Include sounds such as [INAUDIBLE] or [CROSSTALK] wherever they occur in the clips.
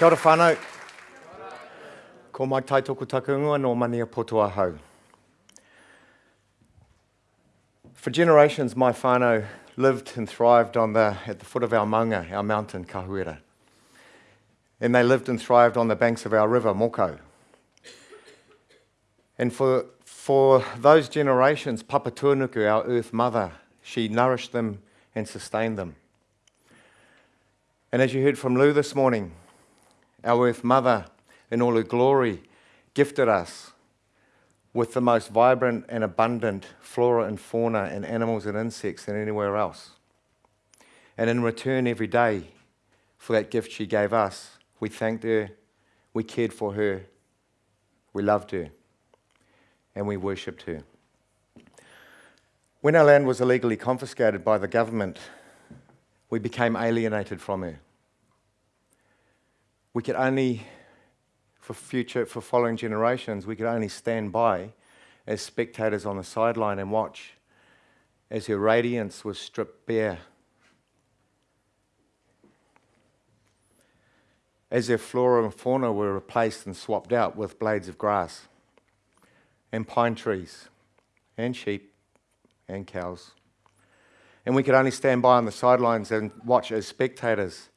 Kia ora whānau. Ko mai tai toku takunga no mania potua hau. For generations, my whānau lived and thrived on the, at the foot of our maunga, our mountain, Kahuera. And they lived and thrived on the banks of our river, Moko. And for, for those generations, Papa Tuanuku, our earth mother, she nourished them and sustained them. And as you heard from Lou this morning, our earth mother, in all her glory, gifted us with the most vibrant and abundant flora and fauna and animals and insects than anywhere else. And in return, every day for that gift she gave us, we thanked her, we cared for her, we loved her, and we worshipped her. When our land was illegally confiscated by the government, we became alienated from her. We could only for future, for following generations, we could only stand by as spectators on the sideline and watch as her radiance was stripped bare. As her flora and fauna were replaced and swapped out with blades of grass and pine trees and sheep and cows. And we could only stand by on the sidelines and watch as spectators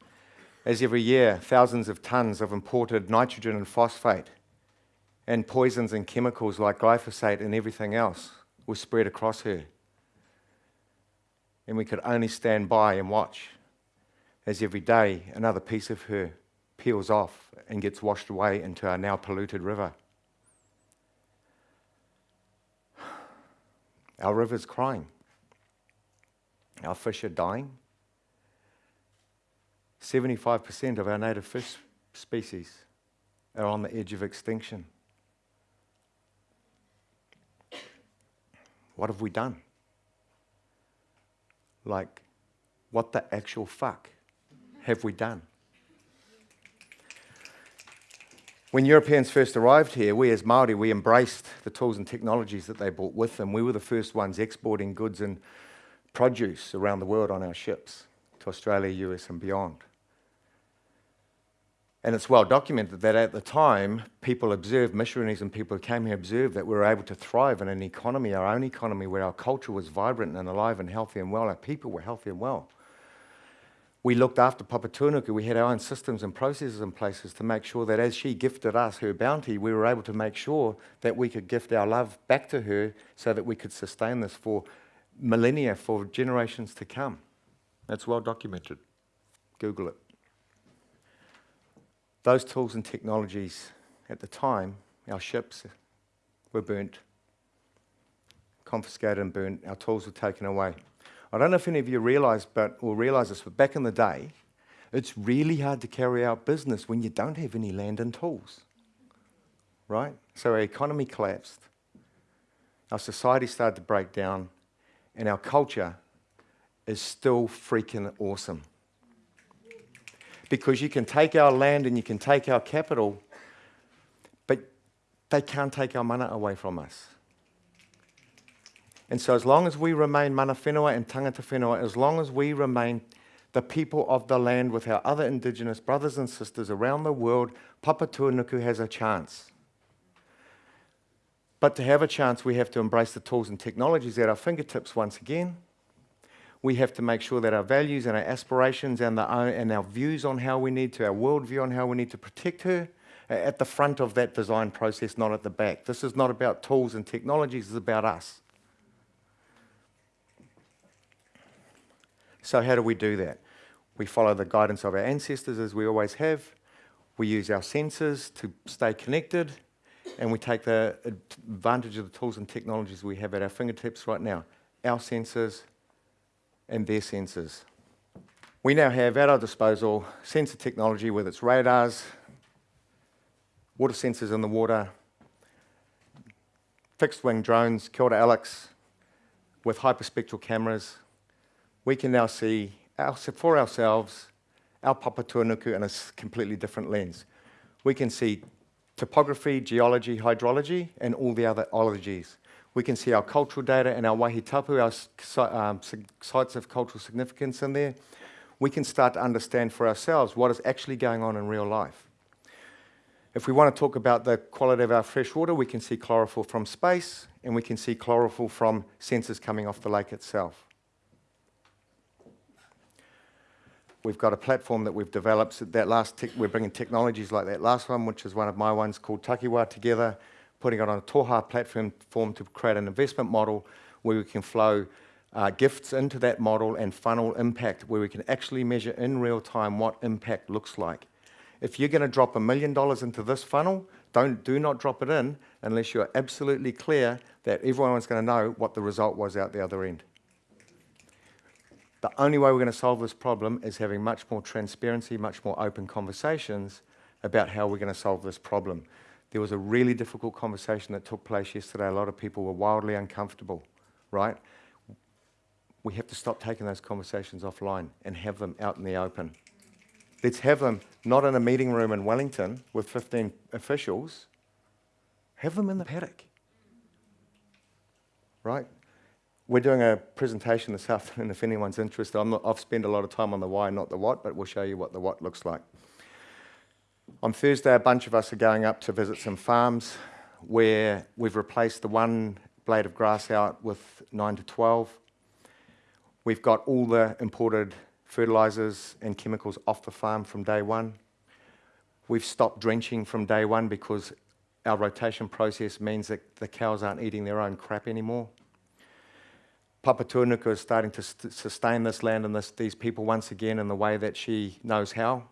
as every year thousands of tons of imported nitrogen and phosphate and poisons and chemicals like glyphosate and everything else were spread across her. And we could only stand by and watch as every day another piece of her peels off and gets washed away into our now polluted river. Our river's crying. Our fish are dying. 75% of our native fish species are on the edge of extinction. What have we done? Like, what the actual fuck have we done? When Europeans first arrived here, we as Māori, we embraced the tools and technologies that they brought with them. We were the first ones exporting goods and produce around the world on our ships to Australia, US and beyond. And it's well documented that at the time, people observed, missionaries and people who came here observed that we were able to thrive in an economy, our own economy, where our culture was vibrant and alive and healthy and well, our people were healthy and well. We looked after Papatuanuku, we had our own systems and processes in places to make sure that as she gifted us her bounty, we were able to make sure that we could gift our love back to her so that we could sustain this for millennia, for generations to come. That's well documented. Google it. Those tools and technologies at the time, our ships were burnt, confiscated and burnt, our tools were taken away. I don't know if any of you realise, but will realise this, but back in the day, it's really hard to carry out business when you don't have any land and tools, right? So our economy collapsed, our society started to break down, and our culture is still freaking awesome because you can take our land and you can take our capital, but they can't take our mana away from us. And so as long as we remain mana whenua and tangata whenua, as long as we remain the people of the land with our other indigenous brothers and sisters around the world, Papatuanuku has a chance. But to have a chance, we have to embrace the tools and technologies at our fingertips once again, we have to make sure that our values and our aspirations and, the, uh, and our views on how we need to, our worldview on how we need to protect her, at the front of that design process, not at the back. This is not about tools and technologies, it's about us. So how do we do that? We follow the guidance of our ancestors as we always have. We use our senses to stay connected and we take the advantage of the tools and technologies we have at our fingertips right now. Our senses, and their sensors. We now have at our disposal sensor technology with its radars, water sensors in the water, fixed-wing drones, Kia Alex, with hyperspectral cameras. We can now see our, for ourselves our Papatuanuku in a completely different lens. We can see topography, geology, hydrology, and all the other ologies. We can see our cultural data and our wahitapu, our um, sites of cultural significance in there. We can start to understand for ourselves what is actually going on in real life. If we want to talk about the quality of our fresh water, we can see chlorophyll from space, and we can see chlorophyll from sensors coming off the lake itself. We've got a platform that we've developed. So that last we're bringing technologies like that last one, which is one of my ones called Takiwa together, putting it on a Toha platform form to create an investment model where we can flow uh, gifts into that model and funnel impact, where we can actually measure in real time what impact looks like. If you're going to drop a million dollars into this funnel, don't, do not drop it in unless you're absolutely clear that everyone's going to know what the result was out the other end. The only way we're going to solve this problem is having much more transparency, much more open conversations about how we're going to solve this problem. There was a really difficult conversation that took place yesterday. A lot of people were wildly uncomfortable, right? We have to stop taking those conversations offline and have them out in the open. Let's have them not in a meeting room in Wellington with 15 officials, have them in the paddock, right? We're doing a presentation this [LAUGHS] afternoon if anyone's interested. i have spent a lot of time on the why, not the what, but we'll show you what the what looks like. On Thursday, a bunch of us are going up to visit some farms where we've replaced the one blade of grass out with 9 to 12. We've got all the imported fertilizers and chemicals off the farm from day one. We've stopped drenching from day one because our rotation process means that the cows aren't eating their own crap anymore. Papatūānuku is starting to sustain this land and this, these people once again in the way that she knows how.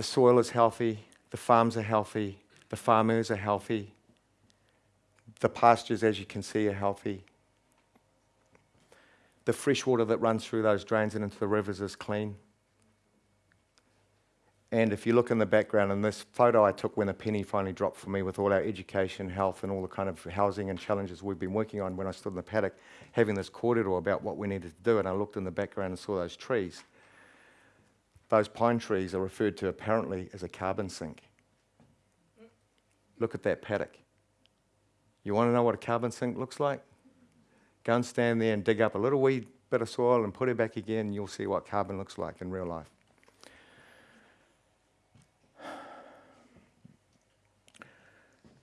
The soil is healthy, the farms are healthy, the farmers are healthy, the pastures, as you can see, are healthy. The fresh water that runs through those drains and into the rivers is clean. And if you look in the background, in this photo I took when a penny finally dropped for me with all our education, health, and all the kind of housing and challenges we've been working on when I stood in the paddock, having this corridor about what we needed to do, and I looked in the background and saw those trees. Those pine trees are referred to apparently as a carbon sink. Look at that paddock. You want to know what a carbon sink looks like? Go and stand there and dig up a little wee bit of soil and put it back again, and you'll see what carbon looks like in real life.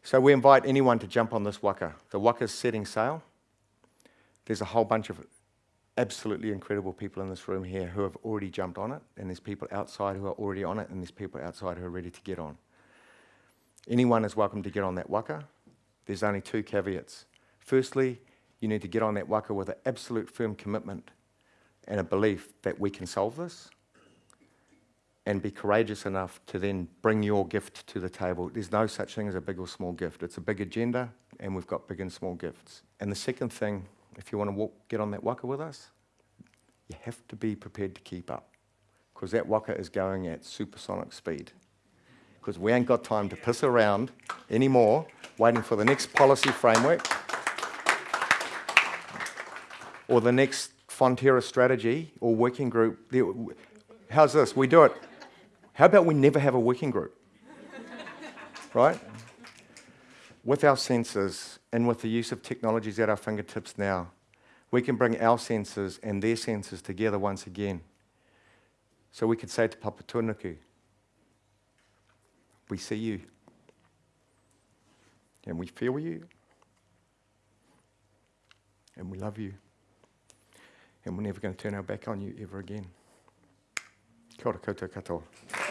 So we invite anyone to jump on this waka. The waka's setting sail. There's a whole bunch of absolutely incredible people in this room here who have already jumped on it, and there's people outside who are already on it, and there's people outside who are ready to get on. Anyone is welcome to get on that waka. There's only two caveats. Firstly, you need to get on that waka with an absolute firm commitment and a belief that we can solve this and be courageous enough to then bring your gift to the table. There's no such thing as a big or small gift. It's a big agenda, and we've got big and small gifts. And the second thing, if you want to get on that waka with us, you have to be prepared to keep up because that waka is going at supersonic speed. Because we ain't got time to piss around anymore waiting for the next policy framework or the next Fonterra strategy or working group. How's this? We do it how about we never have a working group? right? With our sensors and with the use of technologies at our fingertips now, we can bring our senses and their senses together once again. So we could say to Papatūānuku, we see you, and we feel you, and we love you, and we're never going to turn our back on you ever again. Kia ora koutou katoa.